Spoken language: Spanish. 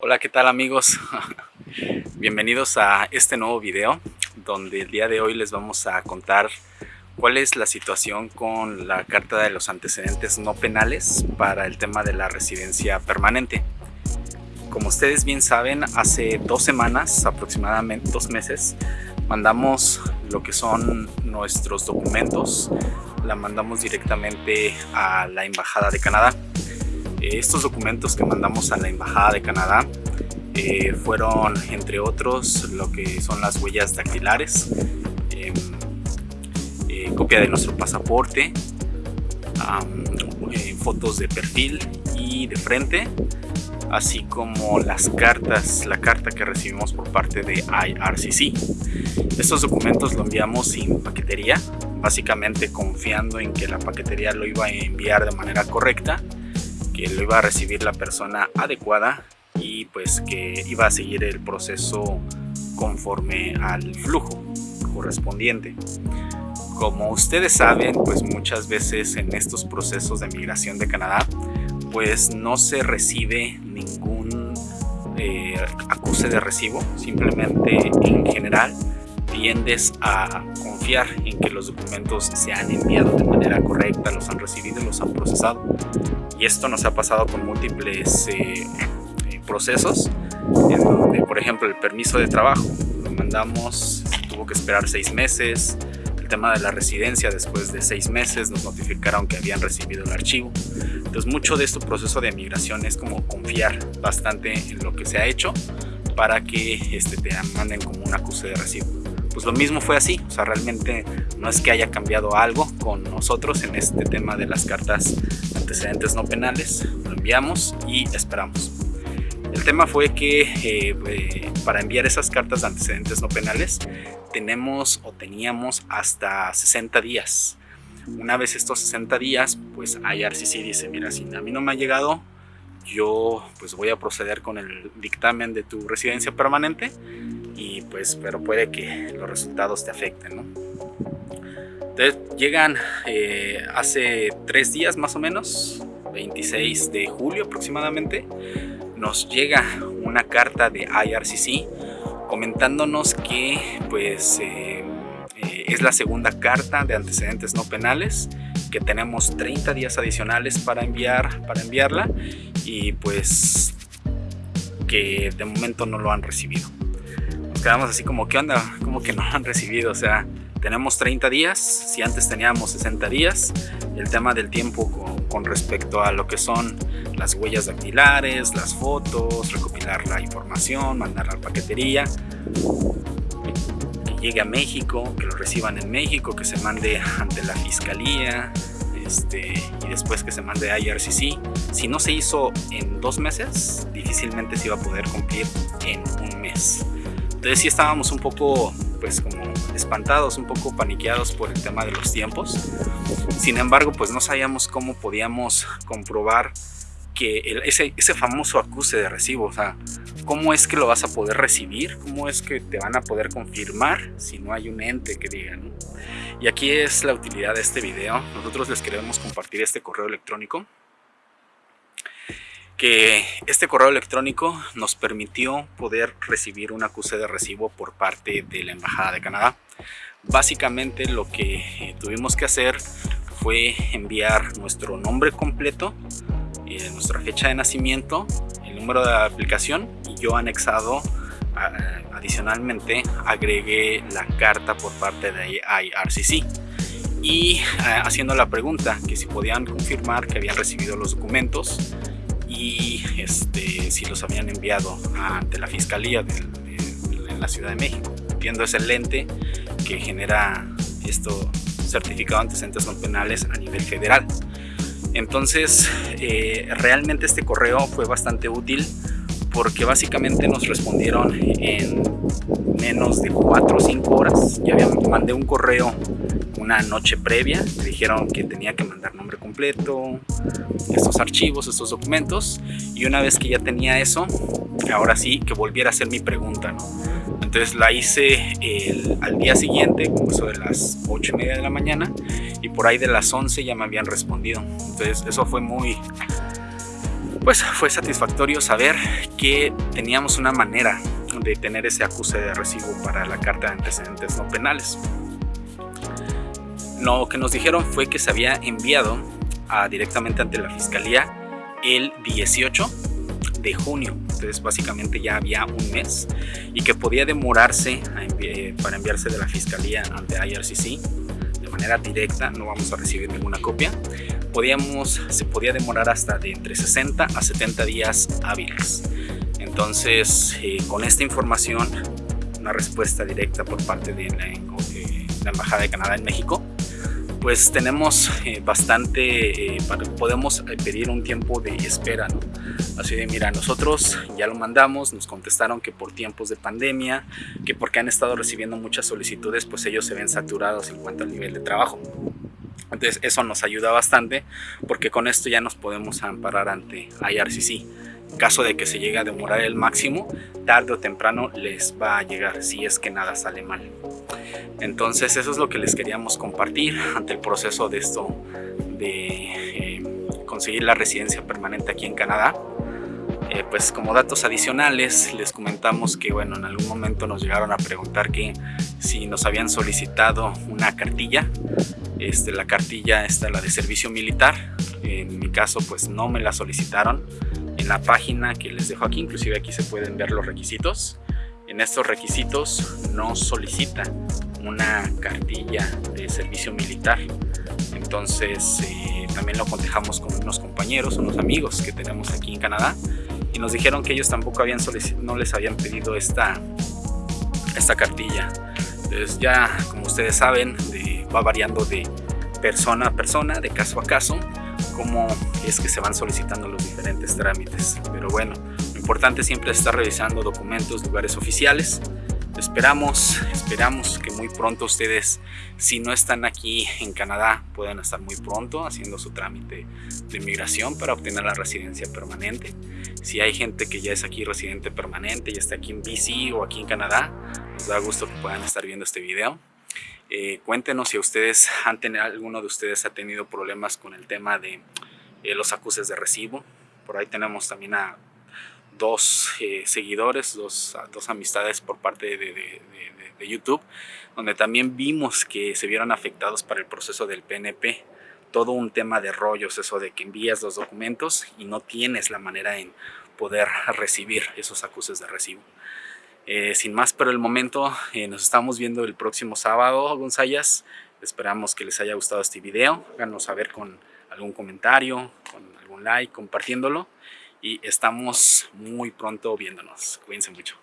Hola, ¿qué tal amigos? Bienvenidos a este nuevo video donde el día de hoy les vamos a contar cuál es la situación con la carta de los antecedentes no penales para el tema de la residencia permanente. Como ustedes bien saben, hace dos semanas, aproximadamente dos meses, mandamos lo que son nuestros documentos, la mandamos directamente a la Embajada de Canadá estos documentos que mandamos a la Embajada de Canadá eh, fueron, entre otros, lo que son las huellas dactilares, em, eh, copia de nuestro pasaporte, eh, fotos de perfil y de frente, así como las cartas, la carta que recibimos por parte de IRCC. Estos documentos lo enviamos sin paquetería, básicamente confiando en que la paquetería lo iba a enviar de manera correcta que lo iba a recibir la persona adecuada y pues que iba a seguir el proceso conforme al flujo correspondiente. Como ustedes saben, pues muchas veces en estos procesos de migración de Canadá, pues no se recibe ningún eh, acuse de recibo, simplemente en general tiendes a confiar en que los documentos se han enviado de manera correcta, los han recibido los han procesado. Y esto nos ha pasado con múltiples eh, eh, procesos, en donde, por ejemplo, el permiso de trabajo lo mandamos, tuvo que esperar seis meses, el tema de la residencia después de seis meses nos notificaron que habían recibido el archivo. Entonces mucho de este proceso de migración es como confiar bastante en lo que se ha hecho para que este, te manden como un acuse de recibo pues lo mismo fue así, o sea, realmente no es que haya cambiado algo con nosotros en este tema de las cartas antecedentes no penales, lo enviamos y esperamos. El tema fue que eh, eh, para enviar esas cartas de antecedentes no penales tenemos o teníamos hasta 60 días. Una vez estos 60 días, pues IRCC dice, mira, si a mí no me ha llegado, yo pues voy a proceder con el dictamen de tu residencia permanente y pues pero puede que los resultados te afecten ¿no? entonces llegan eh, hace tres días más o menos 26 de julio aproximadamente nos llega una carta de IRCC comentándonos que pues eh, eh, es la segunda carta de antecedentes no penales que tenemos 30 días adicionales para enviar para enviarla y pues que de momento no lo han recibido quedamos así como, ¿qué onda? Como que no lo han recibido, o sea, tenemos 30 días, si antes teníamos 60 días, el tema del tiempo con, respecto a lo que son las huellas dactilares, las fotos, recopilar la información, mandar a la paquetería, que llegue a México, que lo reciban en México, que se mande ante la fiscalía, este, y después que se mande a IRCC. Si no se hizo en dos meses, difícilmente se iba a poder cumplir en un mes. Entonces sí estábamos un poco, pues como espantados, un poco paniqueados por el tema de los tiempos. Sin embargo, pues no sabíamos cómo podíamos comprobar que ese, ese famoso acuse de recibo, o sea, cómo es que lo vas a poder recibir, cómo es que te van a poder confirmar si no hay un ente que diga, ¿no? Y aquí es la utilidad de este video. Nosotros les queremos compartir este correo electrónico que este correo electrónico nos permitió poder recibir un acuse de recibo por parte de la Embajada de Canadá. Básicamente lo que tuvimos que hacer fue enviar nuestro nombre completo, eh, nuestra fecha de nacimiento, el número de aplicación y yo anexado adicionalmente agregué la carta por parte de IRCC y eh, haciendo la pregunta que si podían confirmar que habían recibido los documentos y este, si los habían enviado ante la Fiscalía de, la Ciudad de México, viendo ese lente que genera esto certificado antecedentes no penales a nivel federal. Entonces, eh, realmente este correo fue bastante útil porque básicamente nos respondieron en menos de 4 o 5 horas. Ya había, mandé un correo una noche previa, me dijeron que tenía que mandar nombre completo, estos archivos, estos documentos, y una vez que ya tenía eso, ahora sí que volviera a hacer mi pregunta, Entonces la hice al día siguiente, como eso de las 8 y media de la mañana, y por ahí de las 11 ya me habían respondido. Entonces eso fue muy, Pues fue satisfactorio saber que teníamos una manera de tener ese acuse de recibo para la carta de antecedentes no penales. Lo que nos dijeron fue que se había enviado directamente ante la fiscalía el 18 de junio, entonces básicamente ya había un mes y que podía demorarse para enviarse de la fiscalía ante IRCC de manera directa, no vamos a recibir ninguna copia. Podíamos, se podía demorar hasta de entre 60 a 70 días hábiles. Entonces, eh, con esta información, una respuesta directa por parte de la, de la Embajada de Canadá en México, pues tenemos eh, bastante, eh, podemos eh, pedir un tiempo de espera, ¿no? Así de, mira, nosotros ya lo mandamos, nos contestaron que por tiempos de pandemia, que porque han estado recibiendo muchas solicitudes, pues ellos se ven saturados en cuanto al nivel de trabajo. Entonces eso nos ayuda bastante porque con esto ya nos podemos amparar ante IRCC. Caso de que se llegue a demorar el máximo, tarde o temprano les va a llegar si es que nada sale mal. Entonces eso es lo que les queríamos compartir ante el proceso de esto de eh, conseguir la residencia permanente aquí en Canadá. Eh, pues como datos adicionales les comentamos que bueno en algún momento nos llegaron a preguntar que si nos habían solicitado una cartilla este, la cartilla está la de servicio militar en mi caso pues no me la solicitaron la página que les dejo aquí inclusive aquí se pueden ver los requisitos en estos requisitos no solicita una cartilla de servicio militar. Entonces eh, también lo contejamos con unos compañeros, unos amigos que tenemos aquí en Canadá y nos dijeron que ellos tampoco habían no les habían pedido esta, esta cartilla. Entonces ya como ustedes saben va variando de persona a persona, de caso a caso, cómo es que se van solicitando los diferentes trámites. Pero bueno, lo importante siempre es estar revisando documentos, lugares oficiales Esperamos, esperamos que muy pronto ustedes, si no están aquí en Canadá, puedan estar muy pronto haciendo su trámite de inmigración para obtener la residencia permanente. Si hay gente que ya es aquí residente permanente, ya está aquí en BC o aquí en Canadá, nos da gusto que puedan estar viendo este video. Eh, cuéntenos si ustedes han tenido, alguno de ustedes ha tenido problemas con el tema de eh, los acuses de recibo. Por ahí tenemos también a dos eh, seguidores, dos, dos, amistades por parte de, YouTube, donde también vimos que se vieron afectados para el proceso del PNP. Todo un tema de rollos, eso de que envías los documentos y no tienes la manera en poder recibir esos acuses de recibo. Eh, sin más por el momento, eh, nos estamos viendo el próximo sábado, Gonzayas. Esperamos que les haya gustado este video. Háganos saber con algún comentario, con algún like, compartiéndolo y estamos muy pronto viéndonos. Cuídense mucho.